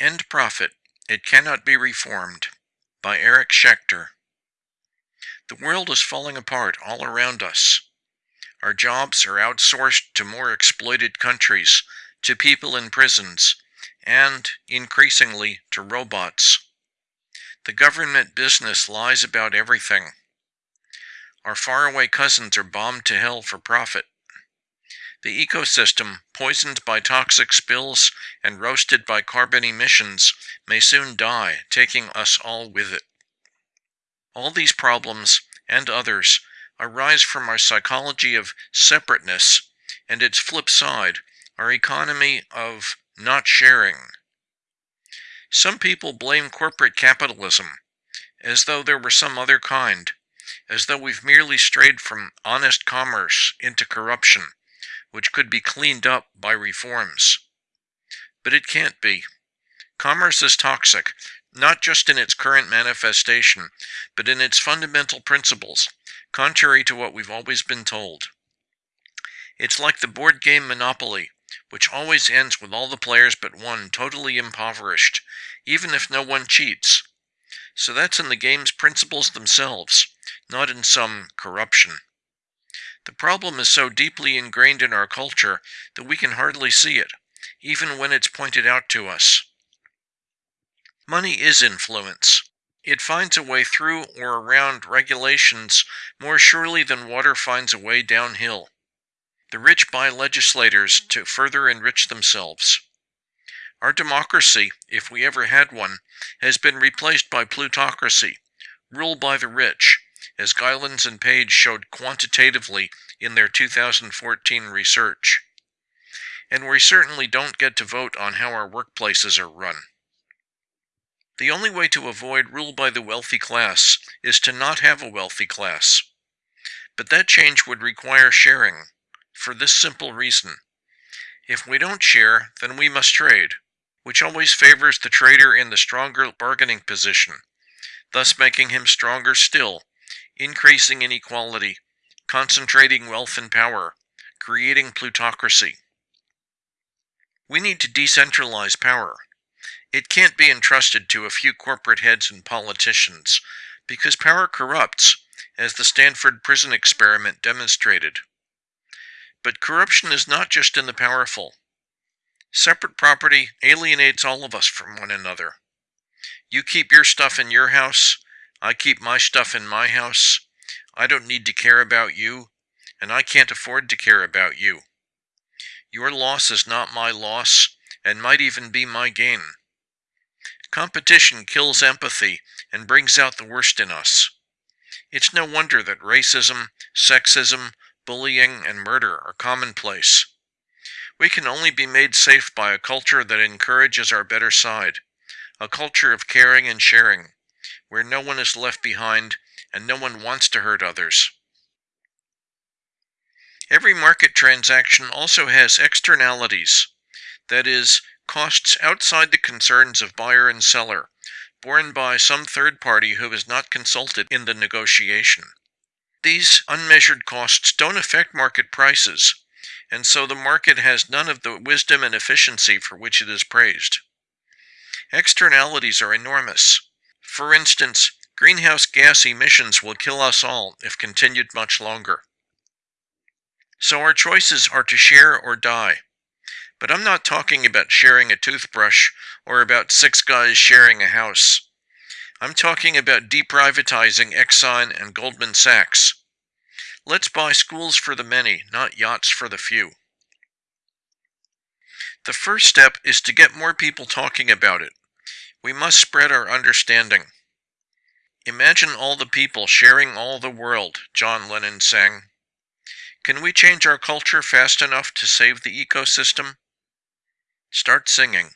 End Profit It Cannot Be Reformed by Eric Schechter. The world is falling apart all around us. Our jobs are outsourced to more exploited countries, to people in prisons, and, increasingly, to robots. The government business lies about everything. Our faraway cousins are bombed to hell for profit. The ecosystem, poisoned by toxic spills and roasted by carbon emissions, may soon die, taking us all with it. All these problems, and others, arise from our psychology of separateness and its flip side, our economy of not sharing. Some people blame corporate capitalism, as though there were some other kind, as though we've merely strayed from honest commerce into corruption which could be cleaned up by reforms. But it can't be. Commerce is toxic, not just in its current manifestation, but in its fundamental principles, contrary to what we've always been told. It's like the board game Monopoly, which always ends with all the players but one totally impoverished, even if no one cheats. So that's in the game's principles themselves, not in some corruption. The problem is so deeply ingrained in our culture that we can hardly see it, even when it's pointed out to us. Money is influence. It finds a way through or around regulations more surely than water finds a way downhill. The rich buy legislators to further enrich themselves. Our democracy, if we ever had one, has been replaced by plutocracy, rule by the rich, as Gilens and Page showed quantitatively in their 2014 research. And we certainly don't get to vote on how our workplaces are run. The only way to avoid rule by the wealthy class is to not have a wealthy class. But that change would require sharing, for this simple reason. If we don't share, then we must trade, which always favors the trader in the stronger bargaining position, thus making him stronger still increasing inequality, concentrating wealth and power, creating plutocracy. We need to decentralize power. It can't be entrusted to a few corporate heads and politicians, because power corrupts, as the Stanford prison experiment demonstrated. But corruption is not just in the powerful. Separate property alienates all of us from one another. You keep your stuff in your house, I keep my stuff in my house. I don't need to care about you, and I can't afford to care about you. Your loss is not my loss, and might even be my gain. Competition kills empathy and brings out the worst in us. It's no wonder that racism, sexism, bullying, and murder are commonplace. We can only be made safe by a culture that encourages our better side, a culture of caring and sharing, where no one is left behind and no one wants to hurt others. Every market transaction also has externalities, that is, costs outside the concerns of buyer and seller, borne by some third party who is not consulted in the negotiation. These unmeasured costs don't affect market prices, and so the market has none of the wisdom and efficiency for which it is praised. Externalities are enormous. For instance, greenhouse gas emissions will kill us all if continued much longer. So our choices are to share or die. But I'm not talking about sharing a toothbrush or about six guys sharing a house. I'm talking about deprivatizing Exxon and Goldman Sachs. Let's buy schools for the many, not yachts for the few. The first step is to get more people talking about it. We must spread our understanding. Imagine all the people sharing all the world, John Lennon sang. Can we change our culture fast enough to save the ecosystem? Start singing.